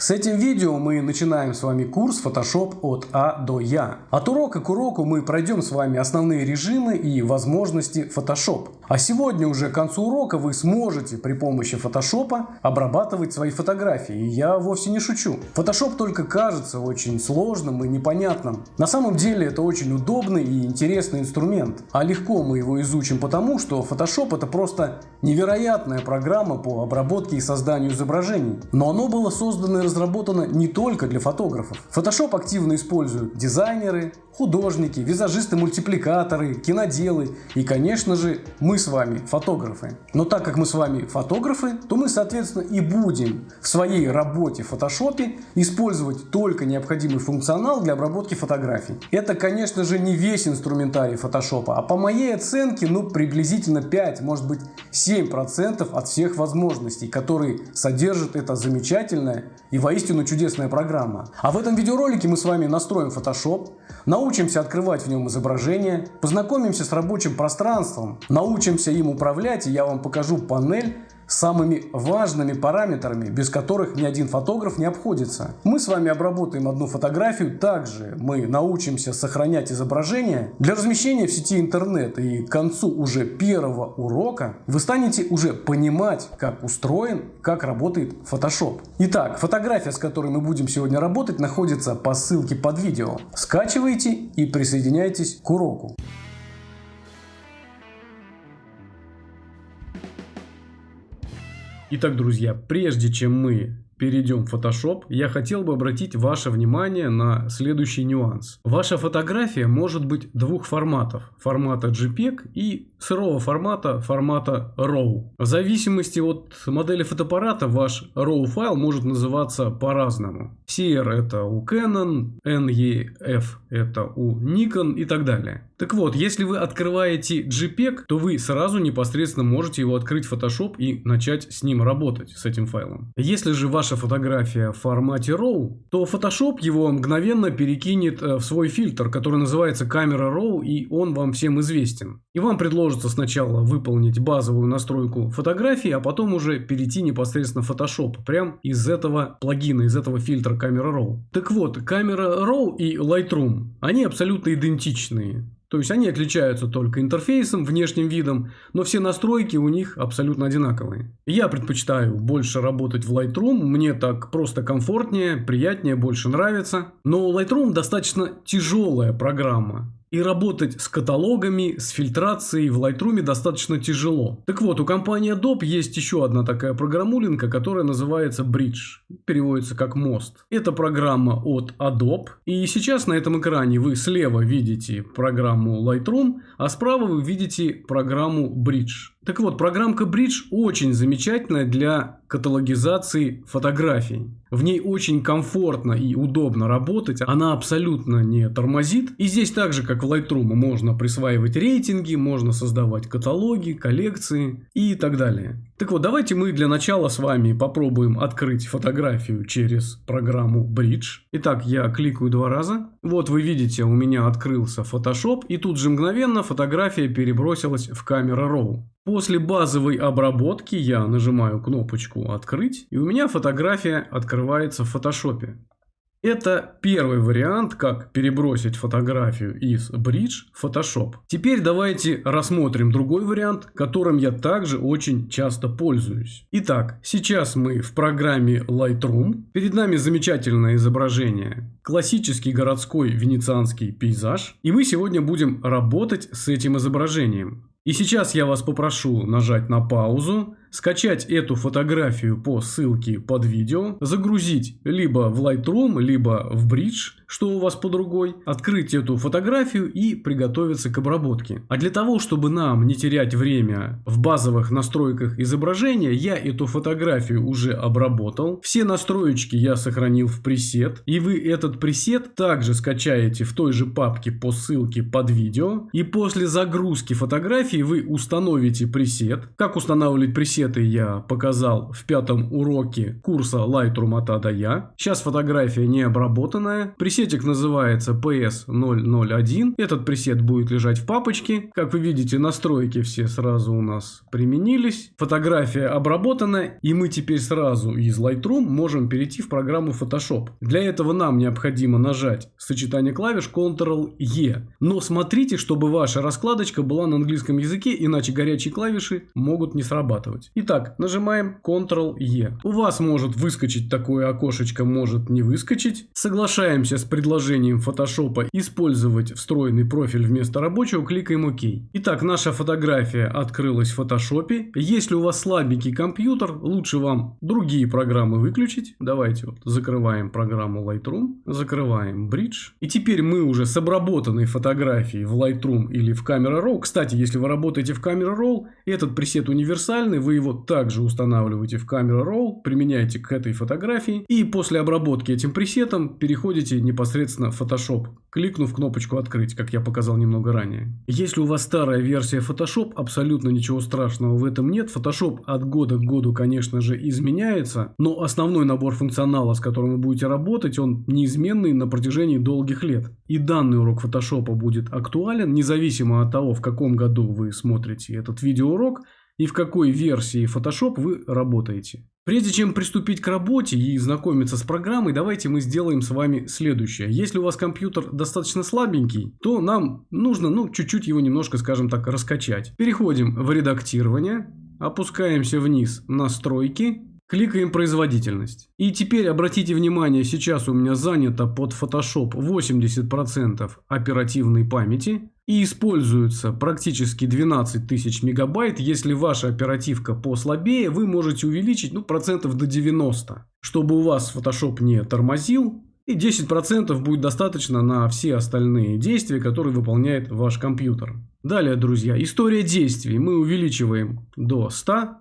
С этим видео мы начинаем с вами курс Photoshop от А до Я. От урока к уроку мы пройдем с вами основные режимы и возможности Photoshop. А сегодня уже к концу урока вы сможете при помощи Photoshop обрабатывать свои фотографии. И я вовсе не шучу. Photoshop только кажется очень сложным и непонятным. На самом деле это очень удобный и интересный инструмент. А легко мы его изучим потому, что Photoshop это просто невероятная программа по обработке и созданию изображений. Но оно было создано разработана не только для фотографов. Photoshop активно используют дизайнеры, художники, визажисты-мультипликаторы, киноделы и, конечно же, мы с вами, фотографы. Но так как мы с вами фотографы, то мы, соответственно, и будем в своей работе в Photoshop использовать только необходимый функционал для обработки фотографий. Это, конечно же, не весь инструментарий Photoshop, а по моей оценке, ну, приблизительно 5, может быть, 7% от всех возможностей, которые содержит эта замечательная и воистину чудесная программа. А в этом видеоролике мы с вами настроим Photoshop, научимся открывать в нем изображения, познакомимся с рабочим пространством, научимся им управлять и я вам покажу панель самыми важными параметрами, без которых ни один фотограф не обходится. Мы с вами обработаем одну фотографию, также мы научимся сохранять изображение для размещения в сети интернет. И к концу уже первого урока вы станете уже понимать, как устроен, как работает Photoshop. Итак, фотография, с которой мы будем сегодня работать, находится по ссылке под видео. Скачивайте и присоединяйтесь к уроку. Итак, друзья, прежде чем мы перейдем в Photoshop, я хотел бы обратить ваше внимание на следующий нюанс. Ваша фотография может быть двух форматов. Формата JPEG и сырого формата, формата RAW. В зависимости от модели фотоаппарата ваш RAW файл может называться по-разному. CR это у Canon, NEF это у Nikon и так далее. Так вот, если вы открываете JPEG, то вы сразу непосредственно можете его открыть в Photoshop и начать с ним работать, с этим файлом. Если же ваша фотография в формате RAW, то Photoshop его мгновенно перекинет э, в свой фильтр, который называется камера RAW, и он вам всем известен. И вам предложится сначала выполнить базовую настройку фотографии, а потом уже перейти непосредственно в Photoshop, прям из этого плагина, из этого фильтра камера RAW. Так вот, камера RAW и Lightroom, они абсолютно идентичные. То есть они отличаются только интерфейсом, внешним видом, но все настройки у них абсолютно одинаковые. Я предпочитаю больше работать в Lightroom, мне так просто комфортнее, приятнее, больше нравится. Но Lightroom достаточно тяжелая программа. И работать с каталогами, с фильтрацией в Lightroom достаточно тяжело. Так вот, у компании Adobe есть еще одна такая программулинка, которая называется Bridge. Переводится как мост. Это программа от Adobe. И сейчас на этом экране вы слева видите программу Lightroom, а справа вы видите программу Bridge. Так вот, программка Bridge очень замечательная для каталогизации фотографий. В ней очень комфортно и удобно работать, она абсолютно не тормозит. И здесь так же, как в Lightroom, можно присваивать рейтинги, можно создавать каталоги, коллекции и так далее. Так вот, давайте мы для начала с вами попробуем открыть фотографию через программу Bridge. Итак, я кликаю два раза. Вот вы видите, у меня открылся Photoshop, и тут же мгновенно фотография перебросилась в камеру RAW. После базовой обработки я нажимаю кнопочку «Открыть», и у меня фотография открывается в Photoshop. Это первый вариант, как перебросить фотографию из Bridge в Photoshop. Теперь давайте рассмотрим другой вариант, которым я также очень часто пользуюсь. Итак, сейчас мы в программе Lightroom. Перед нами замечательное изображение. Классический городской венецианский пейзаж. И мы сегодня будем работать с этим изображением. И сейчас я вас попрошу нажать на паузу, скачать эту фотографию по ссылке под видео, загрузить либо в Lightroom, либо в Bridge, что у вас под рукой, открыть эту фотографию и приготовиться к обработке. А для того, чтобы нам не терять время в базовых настройках изображения, я эту фотографию уже обработал. Все настроечки я сохранил в пресет, и вы этот пресет также скачаете в той же папке по ссылке под видео. И после загрузки фотографии вы установите пресет. Как устанавливать пресет? Пресеты я показал в пятом уроке курса Lightroom от А до Я. Сейчас фотография не обработанная. Пресетик называется PS001. Этот пресет будет лежать в папочке. Как вы видите, настройки все сразу у нас применились. Фотография обработана, и мы теперь сразу из Lightroom можем перейти в программу Photoshop. Для этого нам необходимо нажать сочетание клавиш Ctrl-E. Но смотрите, чтобы ваша раскладочка была на английском языке, иначе горячие клавиши могут не срабатывать. Итак, нажимаем Ctrl-E. У вас может выскочить такое окошечко, может не выскочить. Соглашаемся с предложением Photoshop использовать встроенный профиль вместо рабочего, кликаем ОК. Итак, наша фотография открылась в Photoshop. Если у вас слабенький компьютер, лучше вам другие программы выключить. Давайте вот закрываем программу Lightroom, закрываем Bridge. И теперь мы уже с обработанной фотографией в Lightroom или в Camera Raw. Кстати, если вы работаете в Camera Raw, этот пресет универсальный, вы его также устанавливаете в Camera Raw, применяете к этой фотографии и после обработки этим пресетом переходите непосредственно в Photoshop, кликнув кнопочку «Открыть», как я показал немного ранее. Если у вас старая версия Photoshop, абсолютно ничего страшного в этом нет. Photoshop от года к году, конечно же, изменяется, но основной набор функционала, с которым вы будете работать, он неизменный на протяжении долгих лет. И данный урок Photoshop будет актуален, независимо от того, в каком году вы смотрите этот видеоурок и в какой версии Photoshop вы работаете. Прежде чем приступить к работе и знакомиться с программой, давайте мы сделаем с вами следующее. Если у вас компьютер достаточно слабенький, то нам нужно ну, чуть-чуть его немножко, скажем так, раскачать. Переходим в редактирование, опускаемся вниз настройки, кликаем производительность. И теперь обратите внимание, сейчас у меня занято под Photoshop 80% оперативной памяти и используется практически 12 тысяч мегабайт. Если ваша оперативка послабее, вы можете увеличить ну, процентов до 90, чтобы у вас Photoshop не тормозил. И 10% будет достаточно на все остальные действия, которые выполняет ваш компьютер. Далее, друзья, история действий мы увеличиваем до 100.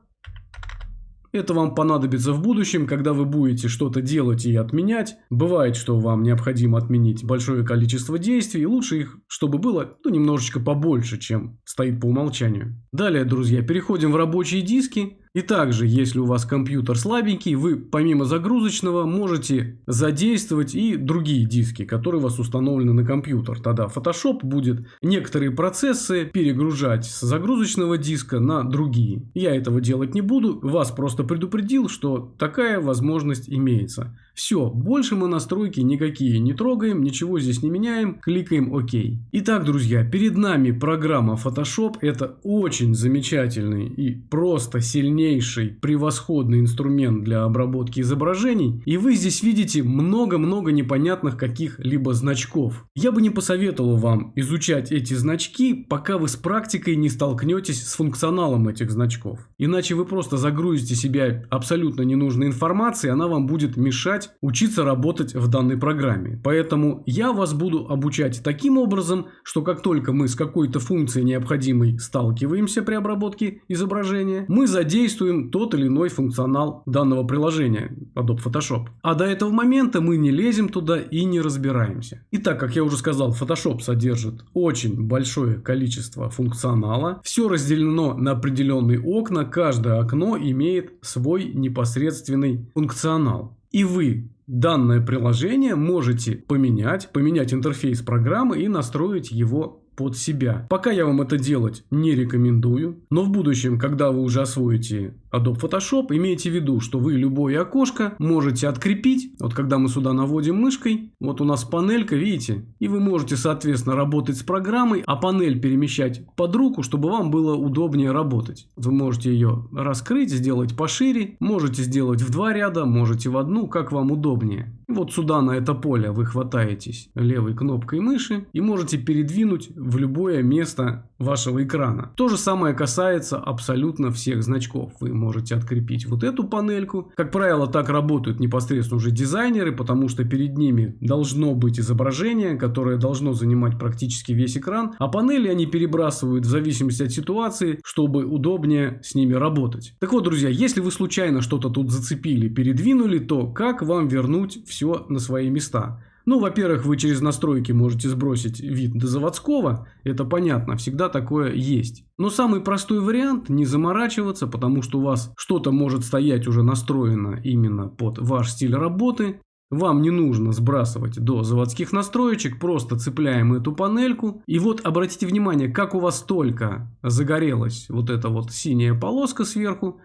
Это вам понадобится в будущем, когда вы будете что-то делать и отменять. Бывает, что вам необходимо отменить большое количество действий, лучше их, чтобы было ну, немножечко побольше, чем стоит по умолчанию. Далее, друзья, переходим в рабочие диски. И также, если у вас компьютер слабенький, вы помимо загрузочного можете задействовать и другие диски, которые у вас установлены на компьютер. Тогда Photoshop будет некоторые процессы перегружать с загрузочного диска на другие. Я этого делать не буду, вас просто предупредил, что такая возможность имеется. Все, больше мы настройки никакие не трогаем, ничего здесь не меняем, кликаем ОК. Итак, друзья, перед нами программа Photoshop. Это очень замечательный и просто сильнейший, превосходный инструмент для обработки изображений. И вы здесь видите много-много непонятных каких-либо значков. Я бы не посоветовал вам изучать эти значки, пока вы с практикой не столкнетесь с функционалом этих значков. Иначе вы просто загрузите себя абсолютно ненужной информацией, она вам будет мешать учиться работать в данной программе. Поэтому я вас буду обучать таким образом, что как только мы с какой-то функцией необходимой сталкиваемся при обработке изображения, мы задействуем тот или иной функционал данного приложения Adobe Photoshop. А до этого момента мы не лезем туда и не разбираемся. Итак, как я уже сказал, Photoshop содержит очень большое количество функционала. Все разделено на определенные окна, каждое окно имеет свой непосредственный функционал. И вы данное приложение можете поменять, поменять интерфейс программы и настроить его под себя. Пока я вам это делать не рекомендую, но в будущем, когда вы уже освоите Adobe Photoshop, имейте в виду, что вы любое окошко можете открепить. Вот когда мы сюда наводим мышкой, вот у нас панелька, видите? И вы можете, соответственно, работать с программой, а панель перемещать под руку, чтобы вам было удобнее работать. Вы можете ее раскрыть, сделать пошире, можете сделать в два ряда, можете в одну, как вам удобнее. Вот сюда на это поле вы хватаетесь левой кнопкой мыши и можете передвинуть в любое место вашего экрана. То же самое касается абсолютно всех значков. Вы можете открепить вот эту панельку. Как правило, так работают непосредственно уже дизайнеры, потому что перед ними должно быть изображение, которое должно занимать практически весь экран, а панели они перебрасывают в зависимости от ситуации, чтобы удобнее с ними работать. Так вот, друзья, если вы случайно что-то тут зацепили, передвинули, то как вам вернуть все на свои места? Ну, во-первых, вы через настройки можете сбросить вид до заводского, это понятно, всегда такое есть. Но самый простой вариант не заморачиваться, потому что у вас что-то может стоять уже настроено именно под ваш стиль работы. Вам не нужно сбрасывать до заводских настроечек, просто цепляем эту панельку. И вот обратите внимание, как у вас только загорелась вот эта вот синяя полоска сверху,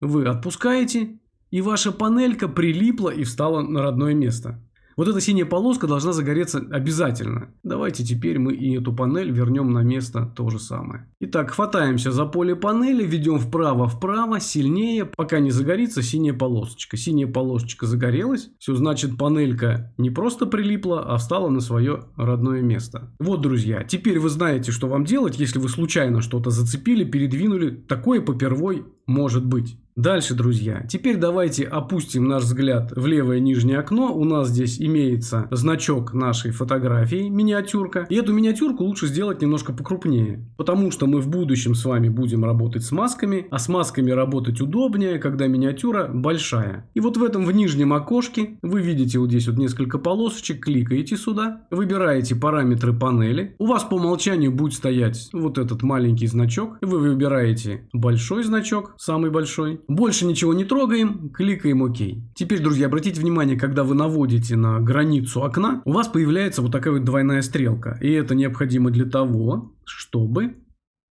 вы отпускаете, и ваша панелька прилипла и встала на родное место. Вот эта синяя полоска должна загореться обязательно. Давайте теперь мы и эту панель вернем на место то же самое. Итак, хватаемся за поле панели, ведем вправо-вправо, сильнее, пока не загорится синяя полосочка. Синяя полосочка загорелась, все значит панелька не просто прилипла, а встала на свое родное место. Вот, друзья, теперь вы знаете, что вам делать, если вы случайно что-то зацепили, передвинули. Такое попервой может быть. Дальше, друзья, теперь давайте опустим наш взгляд в левое нижнее окно. У нас здесь имеется значок нашей фотографии, миниатюрка. И эту миниатюрку лучше сделать немножко покрупнее. Потому что мы в будущем с вами будем работать с масками. А с масками работать удобнее, когда миниатюра большая. И вот в этом в нижнем окошке вы видите вот здесь вот несколько полосочек. Кликаете сюда. Выбираете параметры панели. У вас по умолчанию будет стоять вот этот маленький значок. Вы выбираете большой значок, самый большой. Больше ничего не трогаем, кликаем ОК. Теперь, друзья, обратите внимание, когда вы наводите на границу окна, у вас появляется вот такая вот двойная стрелка. И это необходимо для того, чтобы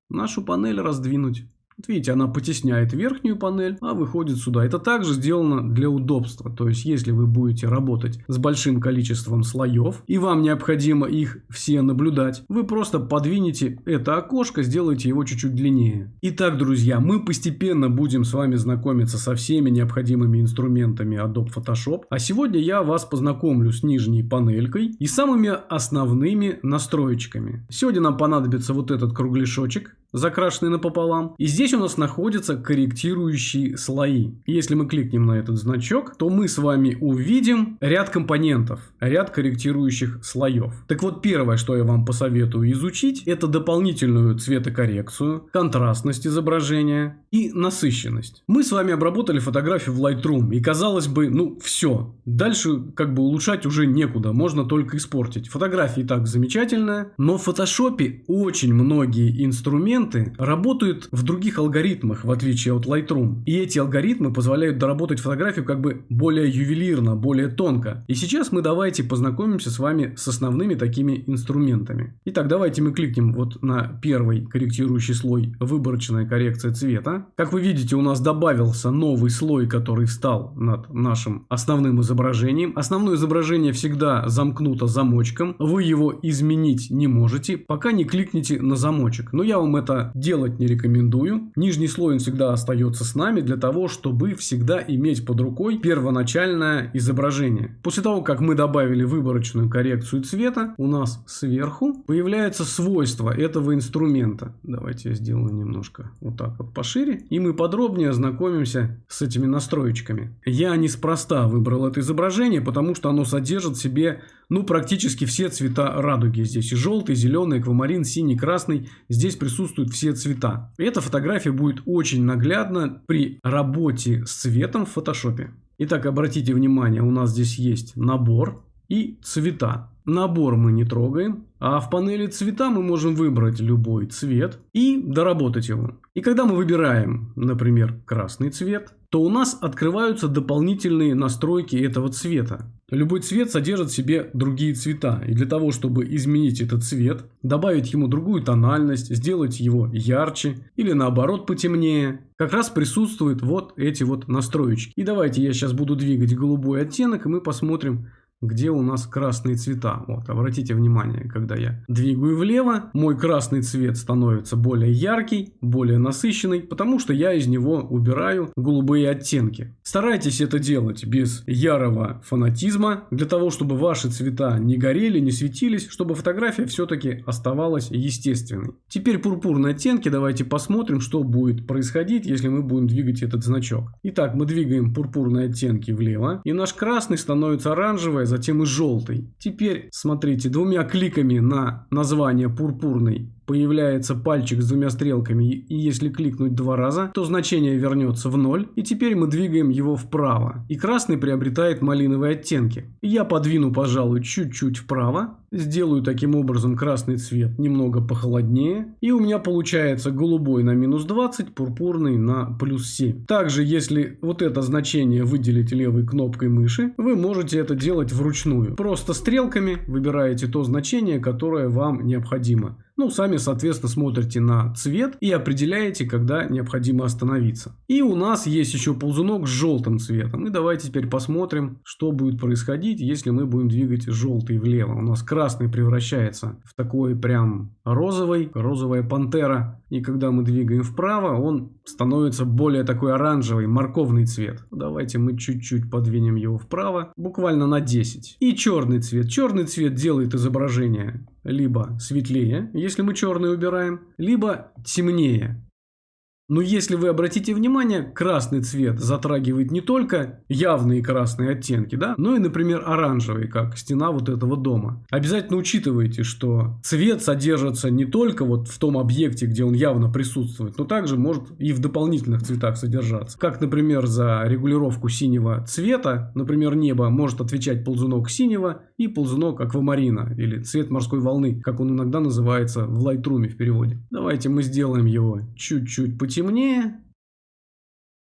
нашу панель раздвинуть. Вот видите, она потесняет верхнюю панель, а выходит сюда. Это также сделано для удобства. То есть, если вы будете работать с большим количеством слоев, и вам необходимо их все наблюдать, вы просто подвинете это окошко, сделаете его чуть-чуть длиннее. Итак, друзья, мы постепенно будем с вами знакомиться со всеми необходимыми инструментами Adobe Photoshop. А сегодня я вас познакомлю с нижней панелькой и самыми основными настроечками. Сегодня нам понадобится вот этот кругляшочек закрашенный напополам. И здесь у нас находятся корректирующие слои. Если мы кликнем на этот значок, то мы с вами увидим ряд компонентов, ряд корректирующих слоев. Так вот, первое, что я вам посоветую изучить, это дополнительную цветокоррекцию, контрастность изображения и насыщенность. Мы с вами обработали фотографию в Lightroom, и казалось бы, ну все, дальше как бы улучшать уже некуда, можно только испортить. Фотография и так замечательная, но в фотошопе очень многие инструменты инструменты работают в других алгоритмах, в отличие от Lightroom. И эти алгоритмы позволяют доработать фотографию как бы более ювелирно, более тонко. И сейчас мы давайте познакомимся с вами с основными такими инструментами. Итак, давайте мы кликнем вот на первый корректирующий слой «Выборочная коррекция цвета». Как вы видите, у нас добавился новый слой, который встал над нашим основным изображением. Основное изображение всегда замкнуто замочком. Вы его изменить не можете, пока не кликните на замочек. Но я вам это это делать не рекомендую. Нижний слой он всегда остается с нами для того, чтобы всегда иметь под рукой первоначальное изображение. После того, как мы добавили выборочную коррекцию цвета, у нас сверху появляется свойство этого инструмента. Давайте я сделаю немножко вот так вот пошире. И мы подробнее ознакомимся с этими настроечками. Я неспроста выбрал это изображение, потому что оно содержит в себе ну, практически все цвета радуги. Здесь и желтый, зеленый, аквамарин, синий, красный. Здесь присутствуют все цвета. эта фотография будет очень наглядна при работе с цветом в фотошопе. Итак, обратите внимание, у нас здесь есть набор и цвета. Набор мы не трогаем, а в панели цвета мы можем выбрать любой цвет и доработать его. И когда мы выбираем, например, красный цвет, то у нас открываются дополнительные настройки этого цвета. Любой цвет содержит в себе другие цвета, и для того, чтобы изменить этот цвет, добавить ему другую тональность, сделать его ярче или наоборот потемнее, как раз присутствуют вот эти вот настроечки. И давайте я сейчас буду двигать голубой оттенок, и мы посмотрим, где у нас красные цвета. Вот, обратите внимание, когда я двигаю влево, мой красный цвет становится более яркий, более насыщенный, потому что я из него убираю голубые оттенки. Старайтесь это делать без ярого фанатизма, для того, чтобы ваши цвета не горели, не светились, чтобы фотография все-таки оставалась естественной. Теперь пурпурные оттенки, давайте посмотрим, что будет происходить, если мы будем двигать этот значок. Итак, мы двигаем пурпурные оттенки влево, и наш красный становится оранжевый, затем и желтый. Теперь, смотрите, двумя кликами на название пурпурный появляется пальчик с двумя стрелками, и если кликнуть два раза, то значение вернется в ноль, и теперь мы двигаем его вправо. И красный приобретает малиновые оттенки. Я подвину, пожалуй, чуть-чуть вправо, сделаю таким образом красный цвет немного похолоднее, и у меня получается голубой на минус 20, пурпурный на плюс 7. Также, если вот это значение выделить левой кнопкой мыши, вы можете это делать вручную. Просто стрелками выбираете то значение, которое вам необходимо. Ну, сами, соответственно, смотрите на цвет и определяете, когда необходимо остановиться. И у нас есть еще ползунок с желтым цветом. И давайте теперь посмотрим, что будет происходить, если мы будем двигать желтый влево. У нас красный превращается в такой прям розовый, розовая пантера. И когда мы двигаем вправо, он становится более такой оранжевый, морковный цвет. Давайте мы чуть-чуть подвинем его вправо, буквально на 10. И черный цвет. Черный цвет делает изображение либо светлее, если мы черный убираем, либо темнее, но если вы обратите внимание, красный цвет затрагивает не только явные красные оттенки, да, но и, например, оранжевый, как стена вот этого дома. Обязательно учитывайте, что цвет содержится не только вот в том объекте, где он явно присутствует, но также может и в дополнительных цветах содержаться. Как, например, за регулировку синего цвета, например, небо может отвечать ползунок синего и ползунок аквамарина, или цвет морской волны, как он иногда называется в Lightroom в переводе. Давайте мы сделаем его чуть-чуть потемнее темнее.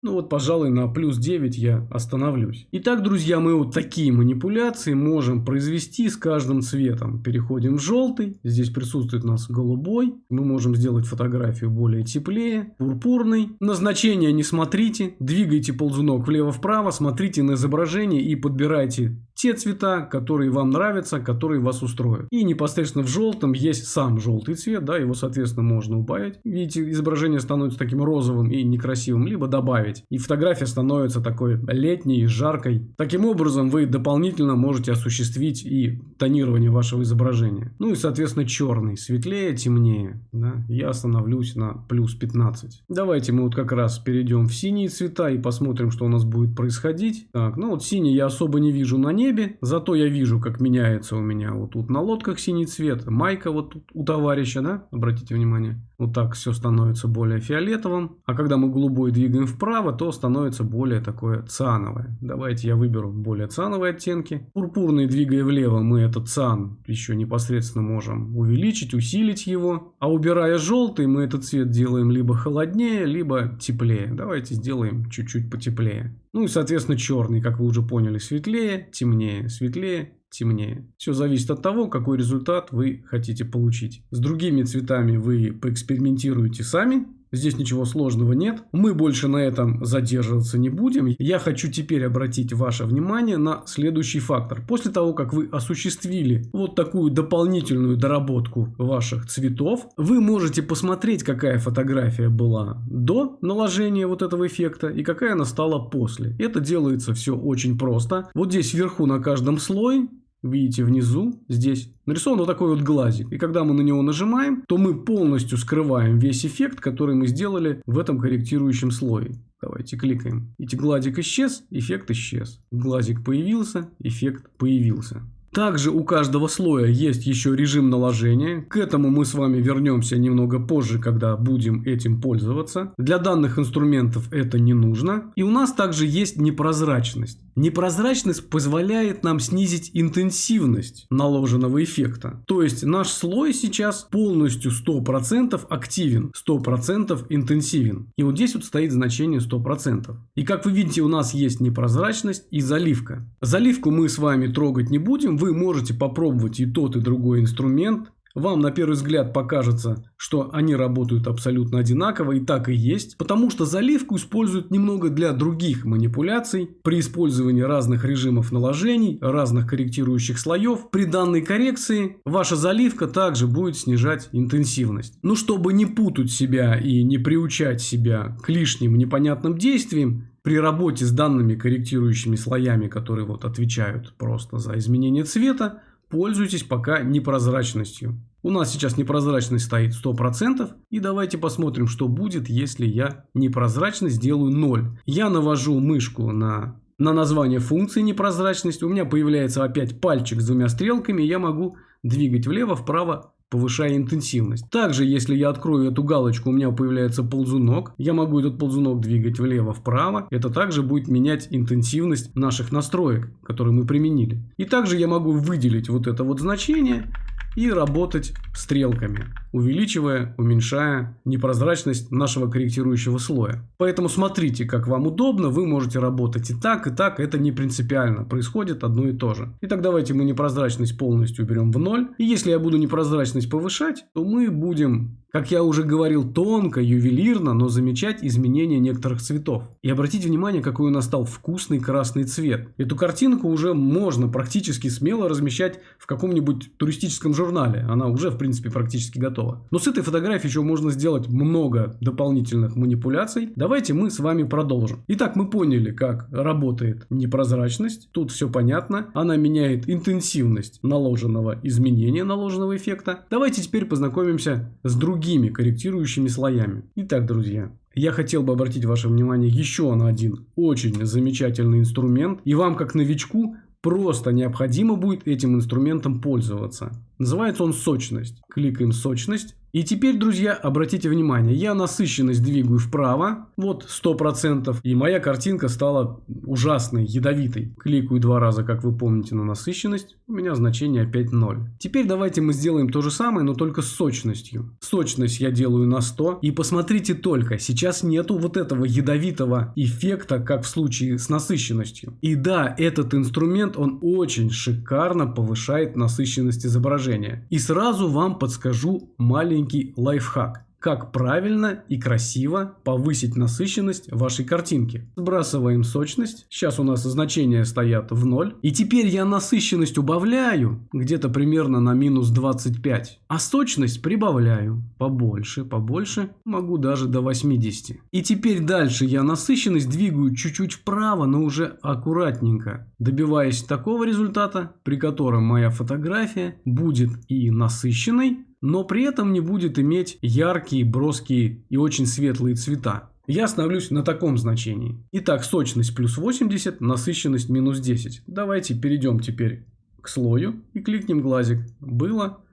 Ну вот, пожалуй, на плюс 9 я остановлюсь. Итак, друзья, мы вот такие манипуляции можем произвести с каждым цветом. Переходим в желтый. Здесь присутствует у нас голубой. Мы можем сделать фотографию более теплее. Пурпурный. Назначение не смотрите. Двигайте ползунок влево-вправо. Смотрите на изображение и подбирайте те цвета, которые вам нравятся, которые вас устроят. И непосредственно в желтом есть сам желтый цвет, да, его, соответственно, можно убавить. Видите, изображение становится таким розовым и некрасивым, либо добавить. И фотография становится такой летней, жаркой. Таким образом, вы дополнительно можете осуществить и тонирование вашего изображения. Ну и, соответственно, черный, светлее, темнее. Да? Я остановлюсь на плюс 15. Давайте мы вот как раз перейдем в синие цвета и посмотрим, что у нас будет происходить. Так, ну вот синий я особо не вижу на ней небе. Зато я вижу, как меняется у меня вот тут на лодках синий цвет. Майка вот тут у товарища, да? Обратите внимание. Вот так все становится более фиолетовым. А когда мы голубой двигаем вправо, то становится более такое циановое. Давайте я выберу более циановые оттенки. Пурпурный двигая влево, мы этот циан еще непосредственно можем увеличить, усилить его. А убирая желтый, мы этот цвет делаем либо холоднее, либо теплее. Давайте сделаем чуть-чуть потеплее. Ну и, соответственно, черный, как вы уже поняли, светлее, темнее, светлее, темнее. Все зависит от того, какой результат вы хотите получить. С другими цветами вы поэкспериментируете сами, Здесь ничего сложного нет. Мы больше на этом задерживаться не будем. Я хочу теперь обратить ваше внимание на следующий фактор. После того, как вы осуществили вот такую дополнительную доработку ваших цветов, вы можете посмотреть, какая фотография была до наложения вот этого эффекта и какая она стала после. Это делается все очень просто. Вот здесь вверху на каждом слое видите внизу, здесь нарисован вот такой вот глазик. И когда мы на него нажимаем, то мы полностью скрываем весь эффект, который мы сделали в этом корректирующем слое. Давайте кликаем. Видите, гладик исчез, эффект исчез. Глазик появился, эффект появился. Также у каждого слоя есть еще режим наложения. К этому мы с вами вернемся немного позже, когда будем этим пользоваться. Для данных инструментов это не нужно. И у нас также есть непрозрачность. Непрозрачность позволяет нам снизить интенсивность наложенного эффекта. То есть наш слой сейчас полностью 100% активен, 100% интенсивен. И вот здесь вот стоит значение 100%. И как вы видите, у нас есть непрозрачность и заливка. Заливку мы с вами трогать не будем. Вы можете попробовать и тот, и другой инструмент. Вам на первый взгляд покажется, что они работают абсолютно одинаково, и так и есть, потому что заливку используют немного для других манипуляций. При использовании разных режимов наложений, разных корректирующих слоев, при данной коррекции ваша заливка также будет снижать интенсивность. Но чтобы не путать себя и не приучать себя к лишним непонятным действиям, при работе с данными корректирующими слоями, которые вот отвечают просто за изменение цвета, Пользуйтесь пока непрозрачностью. У нас сейчас непрозрачность стоит 100%. И давайте посмотрим, что будет, если я непрозрачность сделаю 0. Я навожу мышку на, на название функции непрозрачность. У меня появляется опять пальчик с двумя стрелками. Я могу двигать влево, вправо повышая интенсивность. Также, если я открою эту галочку, у меня появляется ползунок. Я могу этот ползунок двигать влево-вправо. Это также будет менять интенсивность наших настроек, которые мы применили. И также я могу выделить вот это вот значение и работать стрелками, увеличивая, уменьшая непрозрачность нашего корректирующего слоя. Поэтому смотрите, как вам удобно, вы можете работать и так, и так, это не принципиально, происходит одно и то же. Итак, давайте мы непрозрачность полностью уберем в ноль. И если я буду непрозрачность повышать, то мы будем как я уже говорил, тонко, ювелирно, но замечать изменения некоторых цветов. И обратите внимание, какой у нас стал вкусный красный цвет. Эту картинку уже можно практически смело размещать в каком-нибудь туристическом журнале. Она уже, в принципе, практически готова. Но с этой фотографией еще можно сделать много дополнительных манипуляций. Давайте мы с вами продолжим. Итак, мы поняли, как работает непрозрачность. Тут все понятно. Она меняет интенсивность наложенного изменения, наложенного эффекта. Давайте теперь познакомимся с другими другими корректирующими слоями. Итак, друзья, я хотел бы обратить ваше внимание еще на один очень замечательный инструмент. И вам, как новичку, просто необходимо будет этим инструментом пользоваться. Называется он сочность. Кликаем сочность. И теперь, друзья, обратите внимание, я насыщенность двигаю вправо, вот 100%, и моя картинка стала ужасной, ядовитой. Кликаю два раза, как вы помните, на насыщенность, у меня значение опять 0. Теперь давайте мы сделаем то же самое, но только с сочностью. Сочность я делаю на 100, и посмотрите только, сейчас нету вот этого ядовитого эффекта, как в случае с насыщенностью. И да, этот инструмент, он очень шикарно повышает насыщенность изображения. И сразу вам подскажу маленький лайфхак как правильно и красиво повысить насыщенность вашей картинки. Сбрасываем сочность. Сейчас у нас значения стоят в 0. И теперь я насыщенность убавляю где-то примерно на минус 25. А сочность прибавляю. Побольше, побольше. Могу даже до 80. И теперь дальше я насыщенность двигаю чуть-чуть вправо, но уже аккуратненько. Добиваясь такого результата, при котором моя фотография будет и насыщенной, но при этом не будет иметь яркие, броские и очень светлые цвета. Я остановлюсь на таком значении. Итак, сочность плюс 80, насыщенность минус 10. Давайте перейдем теперь к слою и кликнем глазик. Было,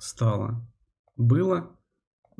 стало. Было,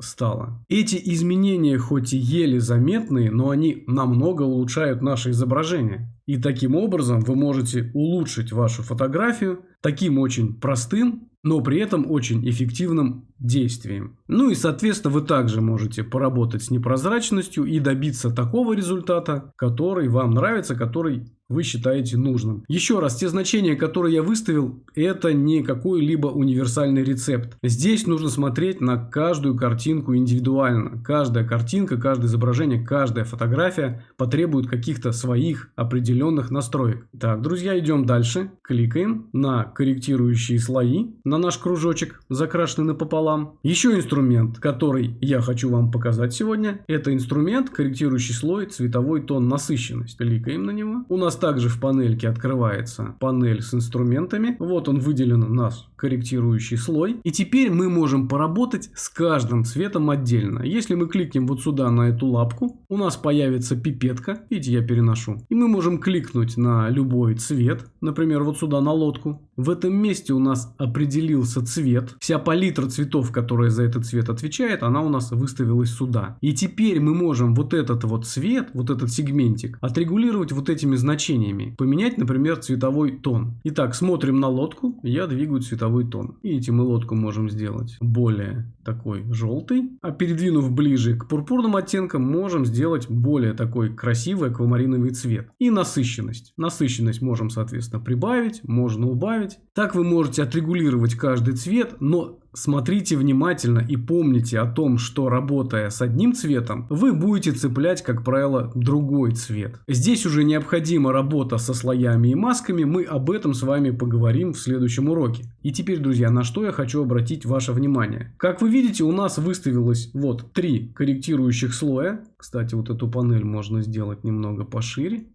стало. Эти изменения хоть и еле заметные, но они намного улучшают наше изображение. И таким образом вы можете улучшить вашу фотографию таким очень простым но при этом очень эффективным действием. Ну и соответственно вы также можете поработать с непрозрачностью и добиться такого результата, который вам нравится, который вы считаете нужным. Еще раз, те значения, которые я выставил, это не какой-либо универсальный рецепт. Здесь нужно смотреть на каждую картинку индивидуально. Каждая картинка, каждое изображение, каждая фотография потребует каких-то своих определенных настроек. Так, друзья, идем дальше. Кликаем на корректирующие слои, на наш кружочек, закрашенный напополам. Еще инструмент, который я хочу вам показать сегодня, это инструмент, корректирующий слой, цветовой тон, насыщенность. Кликаем на него. У нас также в панельке открывается панель с инструментами. Вот он выделен у нас корректирующий слой. И теперь мы можем поработать с каждым цветом отдельно. Если мы кликнем вот сюда на эту лапку, у нас появится пипетка. Видите, я переношу. И мы можем кликнуть на любой цвет. Например, вот сюда на лодку. В этом месте у нас определился цвет. Вся палитра цветов, которая за этот цвет отвечает, она у нас выставилась сюда. И теперь мы можем вот этот вот цвет, вот этот сегментик, отрегулировать вот этими значениями. Поменять, например, цветовой тон. Итак, смотрим на лодку, я двигаю цветовой тон. Видите, мы лодку можем сделать более такой желтый. А передвинув ближе к пурпурным оттенкам, можем сделать более такой красивый аквамариновый цвет. И насыщенность. Насыщенность можем, соответственно, прибавить, можно убавить. Так вы можете отрегулировать каждый цвет, но Смотрите внимательно и помните о том, что работая с одним цветом, вы будете цеплять, как правило, другой цвет. Здесь уже необходима работа со слоями и масками, мы об этом с вами поговорим в следующем уроке. И теперь, друзья, на что я хочу обратить ваше внимание. Как вы видите, у нас выставилось вот три корректирующих слоя. Кстати, вот эту панель можно сделать немного пошире.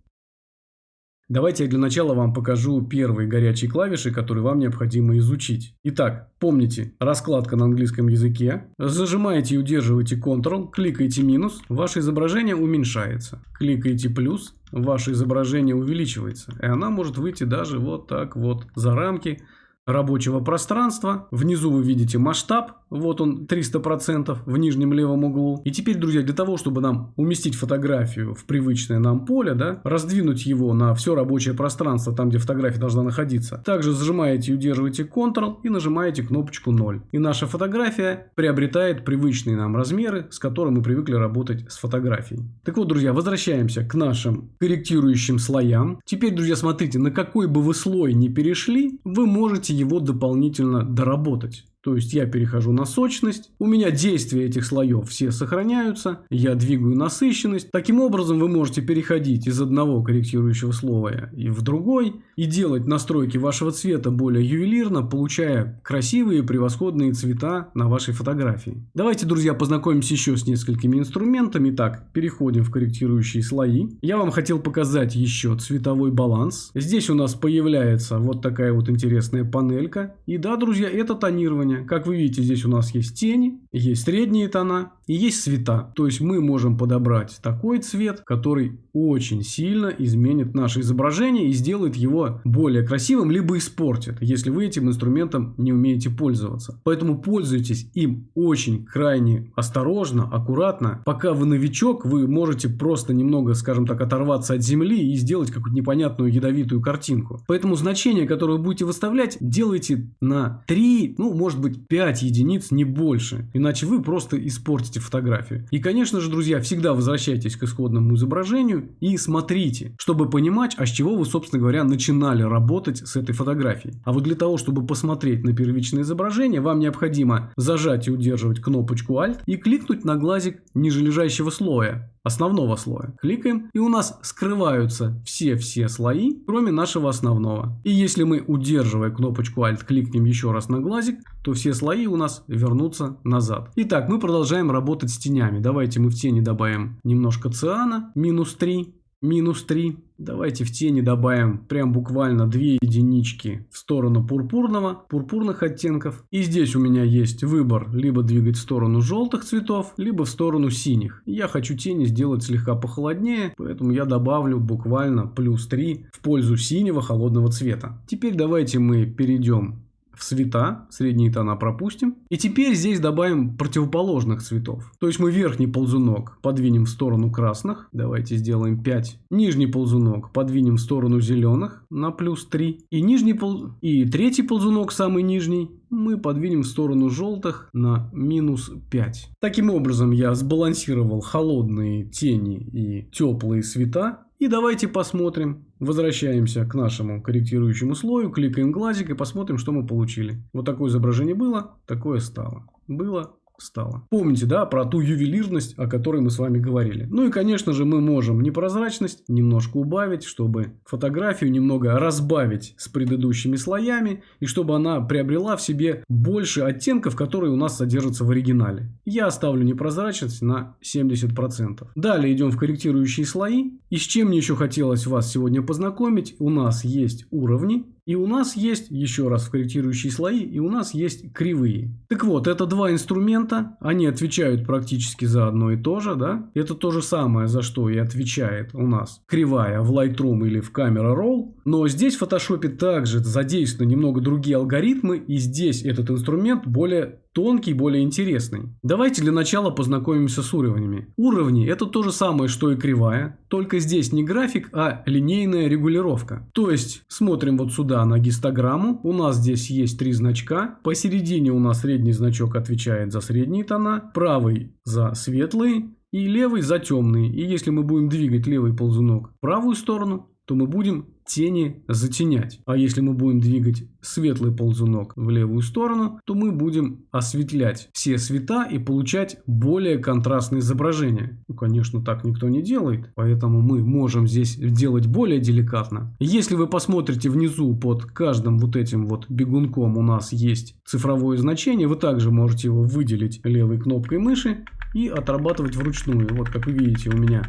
Давайте я для начала вам покажу первые горячие клавиши, которые вам необходимо изучить. Итак, помните, раскладка на английском языке. Зажимаете и удерживаете Ctrl, кликаете минус, ваше изображение уменьшается. Кликаете плюс, ваше изображение увеличивается. И она может выйти даже вот так вот за рамки рабочего пространства. Внизу вы видите масштаб. Вот он 300% в нижнем левом углу. И теперь, друзья, для того, чтобы нам уместить фотографию в привычное нам поле, да, раздвинуть его на все рабочее пространство, там, где фотография должна находиться, также зажимаете и удерживаете Ctrl и нажимаете кнопочку 0. И наша фотография приобретает привычные нам размеры, с которыми мы привыкли работать с фотографией. Так вот, друзья, возвращаемся к нашим корректирующим слоям. Теперь, друзья, смотрите, на какой бы вы слой не перешли, вы можете его дополнительно доработать. То есть я перехожу на сочность, у меня действия этих слоев все сохраняются, я двигаю насыщенность. Таким образом вы можете переходить из одного корректирующего слоя и в другой и делать настройки вашего цвета более ювелирно, получая красивые превосходные цвета на вашей фотографии. Давайте, друзья, познакомимся еще с несколькими инструментами. Так, переходим в корректирующие слои. Я вам хотел показать еще цветовой баланс. Здесь у нас появляется вот такая вот интересная панелька. И да, друзья, это тонирование тонирования. Как вы видите, здесь у нас есть тени, есть средние тона и есть цвета. То есть мы можем подобрать такой цвет, который очень сильно изменит наше изображение и сделает его более красивым, либо испортит, если вы этим инструментом не умеете пользоваться. Поэтому пользуйтесь им очень крайне осторожно, аккуратно. Пока вы новичок, вы можете просто немного, скажем так, оторваться от земли и сделать какую-то непонятную ядовитую картинку. Поэтому значение, которое вы будете выставлять, делайте на 3, ну, может быть 5 единиц, не больше. Иначе вы просто испортите фотографию. И, конечно же, друзья, всегда возвращайтесь к исходному изображению и смотрите, чтобы понимать, а с чего вы, собственно говоря, начинали работать с этой фотографией. А вот для того, чтобы посмотреть на первичное изображение, вам необходимо зажать и удерживать кнопочку Alt и кликнуть на глазик ниже лежащего слоя основного слоя. Кликаем, и у нас скрываются все-все слои, кроме нашего основного. И если мы, удерживая кнопочку Alt, кликнем еще раз на глазик, то все слои у нас вернутся назад. Итак, мы продолжаем работать с тенями. Давайте мы в тени добавим немножко циана, минус 3 минус 3. Давайте в тени добавим прям буквально 2 единички в сторону пурпурного, пурпурных оттенков. И здесь у меня есть выбор либо двигать в сторону желтых цветов, либо в сторону синих. Я хочу тени сделать слегка похолоднее, поэтому я добавлю буквально плюс 3 в пользу синего холодного цвета. Теперь давайте мы перейдем в цвета, средние тона пропустим. И теперь здесь добавим противоположных цветов. То есть мы верхний ползунок подвинем в сторону красных. Давайте сделаем 5. Нижний ползунок подвинем в сторону зеленых на плюс 3. И, нижний пол... и третий ползунок, самый нижний, мы подвинем в сторону желтых на минус 5. Таким образом я сбалансировал холодные тени и теплые цвета. И давайте посмотрим. Возвращаемся к нашему корректирующему слою, кликаем глазик и посмотрим, что мы получили. Вот такое изображение было, такое стало. Было, стало. Помните, да, про ту ювелирность, о которой мы с вами говорили. Ну и, конечно же, мы можем непрозрачность немножко убавить, чтобы фотографию немного разбавить с предыдущими слоями, и чтобы она приобрела в себе больше оттенков, которые у нас содержатся в оригинале. Я оставлю непрозрачность на 70%. Далее идем в корректирующие слои. И с чем мне еще хотелось вас сегодня познакомить, у нас есть уровни, и у нас есть, еще раз, корректирующие слои, и у нас есть кривые. Так вот, это два инструмента, они отвечают практически за одно и то же, да? Это то же самое, за что и отвечает у нас кривая в Lightroom или в Camera Raw. Но здесь в Photoshop также задействованы немного другие алгоритмы, и здесь этот инструмент более тонкий, более интересный. Давайте для начала познакомимся с уровнями. Уровни это то же самое, что и кривая, только здесь не график, а линейная регулировка. То есть смотрим вот сюда на гистограмму, у нас здесь есть три значка, посередине у нас средний значок отвечает за средние тона, правый за светлые и левый за темные. И если мы будем двигать левый ползунок в правую сторону, то мы будем тени затенять. А если мы будем двигать светлый ползунок в левую сторону, то мы будем осветлять все цвета и получать более контрастные изображения. Ну, конечно, так никто не делает, поэтому мы можем здесь делать более деликатно. Если вы посмотрите внизу под каждым вот этим вот бегунком у нас есть цифровое значение, вы также можете его выделить левой кнопкой мыши и отрабатывать вручную. Вот как вы видите у меня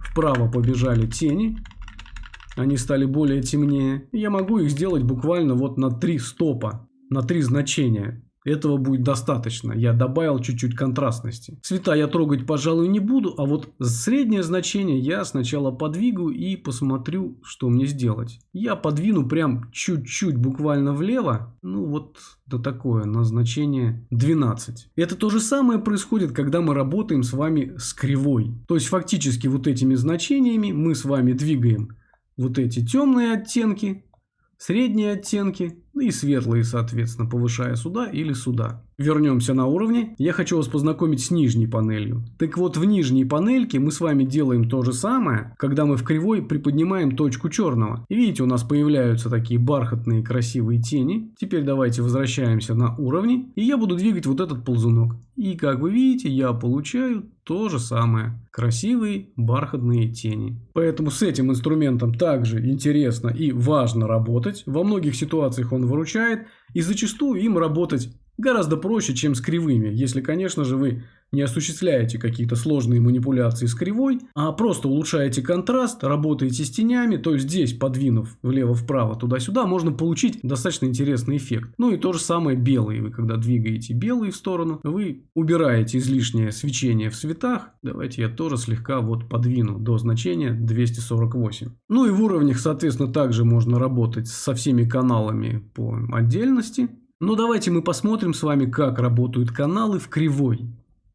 вправо побежали тени, они стали более темнее. Я могу их сделать буквально вот на три стопа, на три значения. Этого будет достаточно. Я добавил чуть-чуть контрастности. Цвета я трогать, пожалуй, не буду, а вот среднее значение я сначала подвигаю и посмотрю, что мне сделать. Я подвину прям чуть-чуть буквально влево. Ну вот до такое, на значение 12. Это то же самое происходит, когда мы работаем с вами с кривой. То есть фактически вот этими значениями мы с вами двигаем вот эти темные оттенки, средние оттенки ну и светлые, соответственно, повышая сюда или сюда. Вернемся на уровне. Я хочу вас познакомить с нижней панелью. Так вот, в нижней панельке мы с вами делаем то же самое, когда мы в кривой приподнимаем точку черного. И видите, у нас появляются такие бархатные красивые тени. Теперь давайте возвращаемся на уровни. И я буду двигать вот этот ползунок. И как вы видите, я получаю то же самое. Красивые бархатные тени. Поэтому с этим инструментом также интересно и важно работать. Во многих ситуациях он выручает, и зачастую им работать гораздо проще, чем с кривыми, если, конечно же, вы не осуществляете какие-то сложные манипуляции с кривой, а просто улучшаете контраст, работаете с тенями, то есть здесь, подвинув влево-вправо, туда-сюда, можно получить достаточно интересный эффект. Ну и то же самое белые. Вы когда двигаете белые в сторону, вы убираете излишнее свечение в цветах. Давайте я тоже слегка вот подвину до значения 248. Ну и в уровнях, соответственно, также можно работать со всеми каналами по отдельности. Но давайте мы посмотрим с вами, как работают каналы в кривой.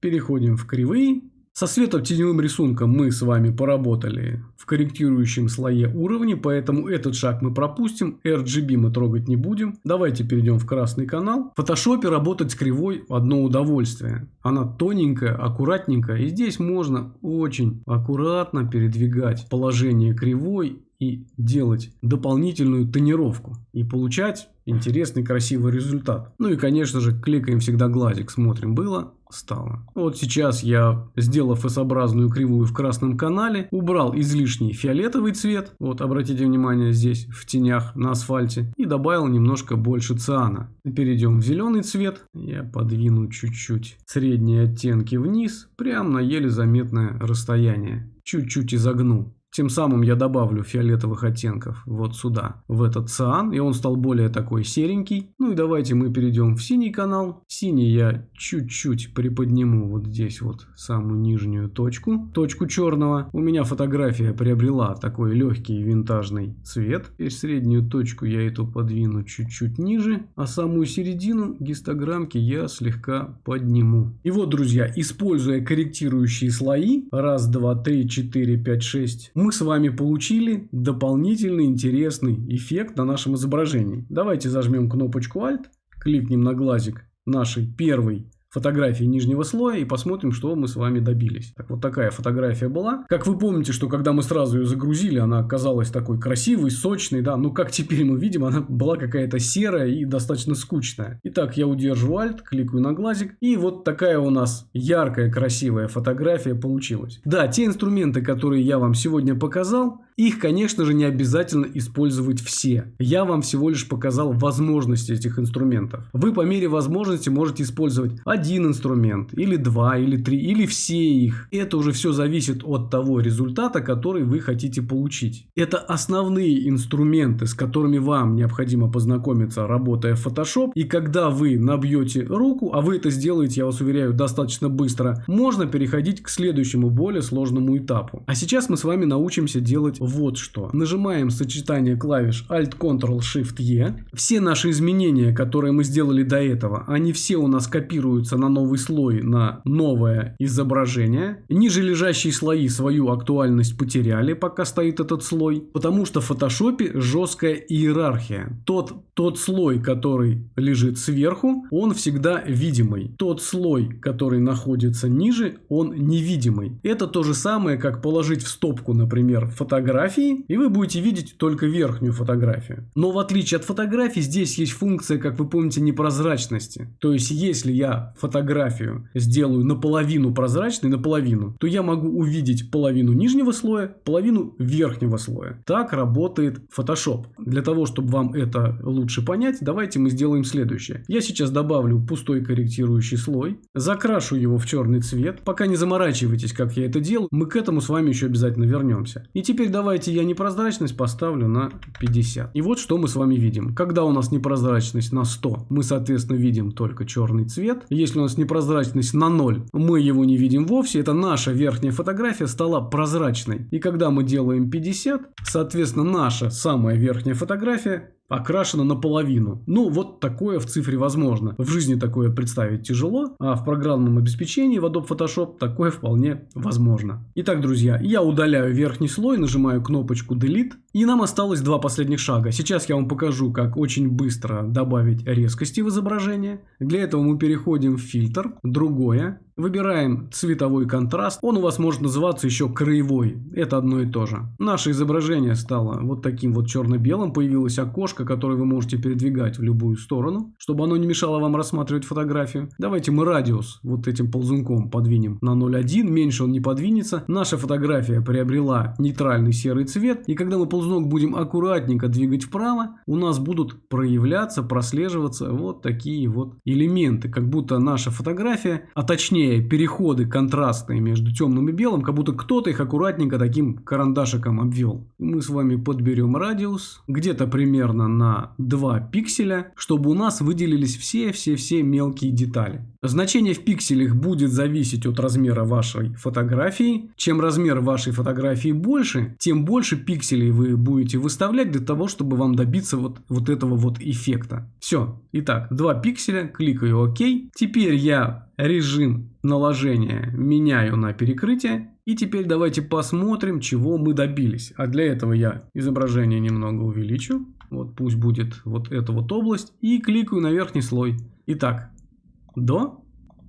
Переходим в кривые. Со светотеневым рисунком мы с вами поработали в корректирующем слое уровня, поэтому этот шаг мы пропустим, RGB мы трогать не будем. Давайте перейдем в красный канал. В фотошопе работать с кривой одно удовольствие. Она тоненькая, аккуратненькая, и здесь можно очень аккуратно передвигать положение кривой и делать дополнительную тонировку и получать интересный красивый результат. Ну и конечно же кликаем всегда глазик, смотрим было, стало. Вот сейчас я, сделав S-образную кривую в красном канале, убрал излишний фиолетовый цвет, вот обратите внимание здесь в тенях на асфальте, и добавил немножко больше циана. Перейдем в зеленый цвет, я подвину чуть-чуть средние оттенки вниз, прямо на еле заметное расстояние. Чуть-чуть изогну. Тем самым я добавлю фиолетовых оттенков вот сюда, в этот циан, и он стал более такой серенький. Ну и давайте мы перейдем в синий канал. Синий я чуть-чуть приподниму вот здесь вот самую нижнюю точку, точку черного. У меня фотография приобрела такой легкий винтажный цвет. Теперь среднюю точку я эту подвину чуть-чуть ниже, а самую середину гистограммки я слегка подниму. И вот, друзья, используя корректирующие слои, раз, два, три, четыре, пять, шесть, мы с вами получили дополнительный интересный эффект на нашем изображении. Давайте зажмем кнопочку Alt, кликнем на глазик нашей первой фотографии нижнего слоя и посмотрим, что мы с вами добились. Так вот такая фотография была. Как вы помните, что когда мы сразу ее загрузили, она оказалась такой красивой, сочной, да, ну как теперь мы видим, она была какая-то серая и достаточно скучная. Итак, я удерживаю Alt, кликаю на глазик, и вот такая у нас яркая, красивая фотография получилась. Да, те инструменты, которые я вам сегодня показал, их, конечно же, не обязательно использовать все. Я вам всего лишь показал возможности этих инструментов. Вы по мере возможности можете использовать один инструмент, или два, или три, или все их. Это уже все зависит от того результата, который вы хотите получить. Это основные инструменты, с которыми вам необходимо познакомиться, работая в Photoshop. И когда вы набьете руку, а вы это сделаете, я вас уверяю, достаточно быстро, можно переходить к следующему более сложному этапу. А сейчас мы с вами научимся делать вот что. Нажимаем сочетание клавиш Alt-Ctrl-Shift-E. Все наши изменения, которые мы сделали до этого, они все у нас копируются на новый слой, на новое изображение. Ниже лежащие слои свою актуальность потеряли, пока стоит этот слой, потому что в фотошопе жесткая иерархия. Тот, тот слой, который лежит сверху, он всегда видимый. Тот слой, который находится ниже, он невидимый. Это то же самое, как положить в стопку, например, фотографии, и вы будете видеть только верхнюю фотографию. Но в отличие от фотографий, здесь есть функция, как вы помните, непрозрачности. То есть, если я фотографию сделаю наполовину прозрачной, наполовину, то я могу увидеть половину нижнего слоя, половину верхнего слоя. Так работает Photoshop. Для того, чтобы вам это лучше понять, давайте мы сделаем следующее. Я сейчас добавлю пустой корректирующий слой, закрашу его в черный цвет. Пока не заморачивайтесь, как я это делаю, мы к этому с вами еще обязательно вернемся. И теперь давайте давайте я непрозрачность поставлю на 50. И вот что мы с вами видим. Когда у нас непрозрачность на 100, мы, соответственно, видим только черный цвет. Если у нас непрозрачность на 0, мы его не видим вовсе. Это наша верхняя фотография стала прозрачной. И когда мы делаем 50, соответственно, наша самая верхняя фотография окрашена наполовину. Ну, вот такое в цифре возможно. В жизни такое представить тяжело, а в программном обеспечении в Adobe Photoshop такое вполне возможно. Итак, друзья, я удаляю верхний слой, нажимаю кнопочку Delete, и нам осталось два последних шага. Сейчас я вам покажу, как очень быстро добавить резкости в изображение. Для этого мы переходим в фильтр, другое, Выбираем цветовой контраст. Он у вас может называться еще краевой. Это одно и то же. Наше изображение стало вот таким вот черно-белым. Появилось окошко, которое вы можете передвигать в любую сторону, чтобы оно не мешало вам рассматривать фотографию. Давайте мы радиус вот этим ползунком подвинем на 0,1. Меньше он не подвинется. Наша фотография приобрела нейтральный серый цвет. И когда мы ползунок будем аккуратненько двигать вправо, у нас будут проявляться, прослеживаться вот такие вот элементы. Как будто наша фотография, а точнее переходы контрастные между темным и белым, как будто кто-то их аккуратненько таким карандашиком обвел. Мы с вами подберем радиус где-то примерно на 2 пикселя, чтобы у нас выделились все-все-все мелкие детали. Значение в пикселях будет зависеть от размера вашей фотографии. Чем размер вашей фотографии больше, тем больше пикселей вы будете выставлять для того, чтобы вам добиться вот, вот этого вот эффекта. Все. Итак, 2 пикселя, кликаю ОК. Теперь я режим наложения меняю на перекрытие. И теперь давайте посмотрим, чего мы добились. А для этого я изображение немного увеличу. Вот пусть будет вот эта вот область. И кликаю на верхний слой. Итак, до,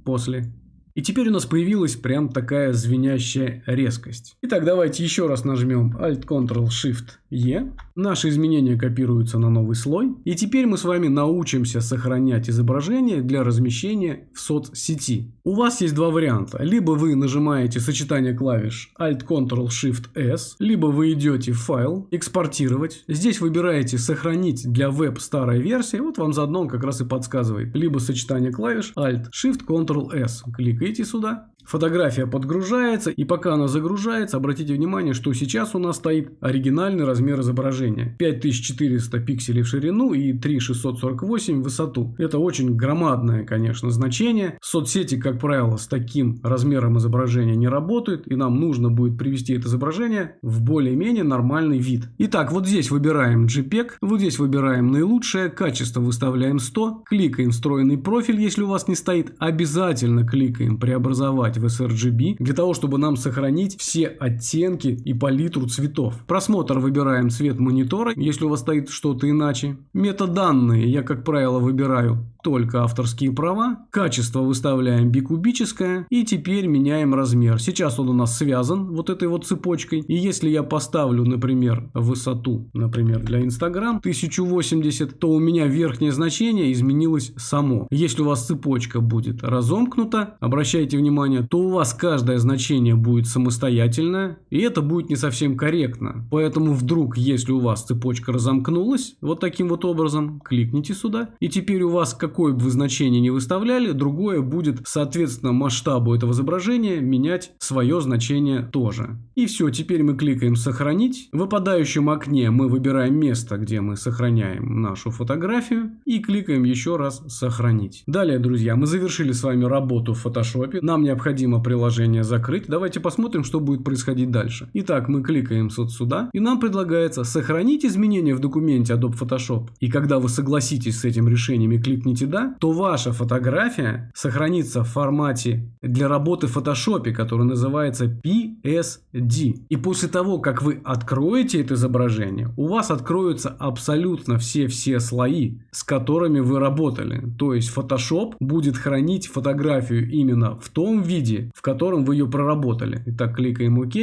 после. И теперь у нас появилась прям такая звенящая резкость. Итак, давайте еще раз нажмем Alt-Ctrl-Shift-E. Наши изменения копируются на новый слой. И теперь мы с вами научимся сохранять изображение для размещения в соцсети. У вас есть два варианта. Либо вы нажимаете сочетание клавиш Alt-Ctrl-Shift-S, либо вы идете в файл, экспортировать. Здесь выбираете сохранить для веб старая версия. Вот вам заодно он как раз и подсказывает. Либо сочетание клавиш Alt-Shift-Ctrl-S. Клик кликаете сюда. Фотография подгружается, и пока она загружается, обратите внимание, что сейчас у нас стоит оригинальный размер изображения. 5400 пикселей в ширину и 3648 в высоту. Это очень громадное, конечно, значение. Соцсети, как правило, с таким размером изображения не работают, и нам нужно будет привести это изображение в более-менее нормальный вид. Итак, вот здесь выбираем JPEG, вот здесь выбираем наилучшее, качество выставляем 100, кликаем встроенный профиль, если у вас не стоит, обязательно кликаем преобразовать в sRGB для того, чтобы нам сохранить все оттенки и палитру цветов. Просмотр выбираем цвет монитора, если у вас стоит что-то иначе. Метаданные я, как правило, выбираю только авторские права. Качество выставляем бикубическое. И теперь меняем размер. Сейчас он у нас связан вот этой вот цепочкой. И если я поставлю, например, высоту, например, для Instagram 1080, то у меня верхнее значение изменилось само. Если у вас цепочка будет разомкнута, обращайте внимание, то у вас каждое значение будет самостоятельное. И это будет не совсем корректно. Поэтому вдруг, если у вас цепочка разомкнулась вот таким вот образом, кликните сюда. И теперь у вас как какое бы вы значение не выставляли, другое будет, соответственно, масштабу этого изображения менять свое значение тоже. И все, теперь мы кликаем «Сохранить». В выпадающем окне мы выбираем место, где мы сохраняем нашу фотографию и кликаем еще раз «Сохранить». Далее, друзья, мы завершили с вами работу в фотошопе. Нам необходимо приложение закрыть. Давайте посмотрим, что будет происходить дальше. Итак, мы кликаем вот сюда, и нам предлагается сохранить изменения в документе Adobe Photoshop. И когда вы согласитесь с этим решением и кликните «Да», то ваша фотография сохранится в формате для работы в фотошопе, который называется PSD. И после того, как вы откроете это изображение, у вас откроются абсолютно все-все слои, с которыми вы работали. То есть Photoshop будет хранить фотографию именно в том виде, в котором вы ее проработали. Итак, кликаем ОК.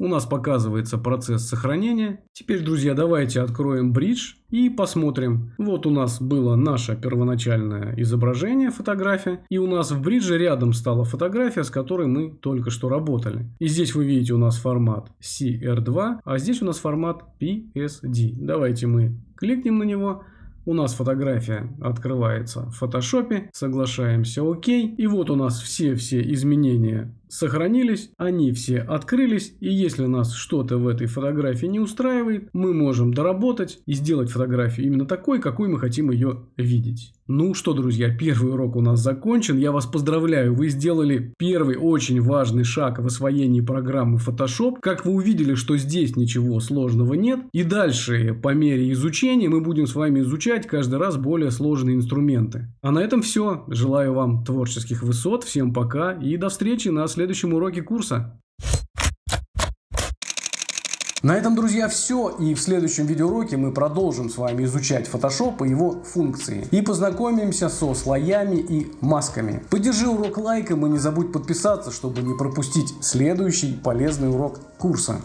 У нас показывается процесс сохранения. Теперь, друзья, давайте откроем бридж и посмотрим. Вот у нас было наше первоначальное изображение, фотография. И у нас в бридже рядом стала фотография, с которой мы только что работали. И здесь вы видите у нас формат CR2, а здесь у нас формат PSD. Давайте мы кликнем на него. У нас фотография открывается в фотошопе, соглашаемся ОК. И вот у нас все-все изменения сохранились, они все открылись, и если нас что-то в этой фотографии не устраивает, мы можем доработать и сделать фотографию именно такой, какой мы хотим ее видеть. Ну что, друзья, первый урок у нас закончен. Я вас поздравляю, вы сделали первый очень важный шаг в освоении программы Photoshop. Как вы увидели, что здесь ничего сложного нет. И дальше, по мере изучения, мы будем с вами изучать каждый раз более сложные инструменты. А на этом все. Желаю вам творческих высот. Всем пока и до встречи на следующем уроке курса. На этом, друзья, все. И в следующем видеоуроке мы продолжим с вами изучать Photoshop и его функции. И познакомимся со слоями и масками. Поддержи урок лайком и не забудь подписаться, чтобы не пропустить следующий полезный урок курса.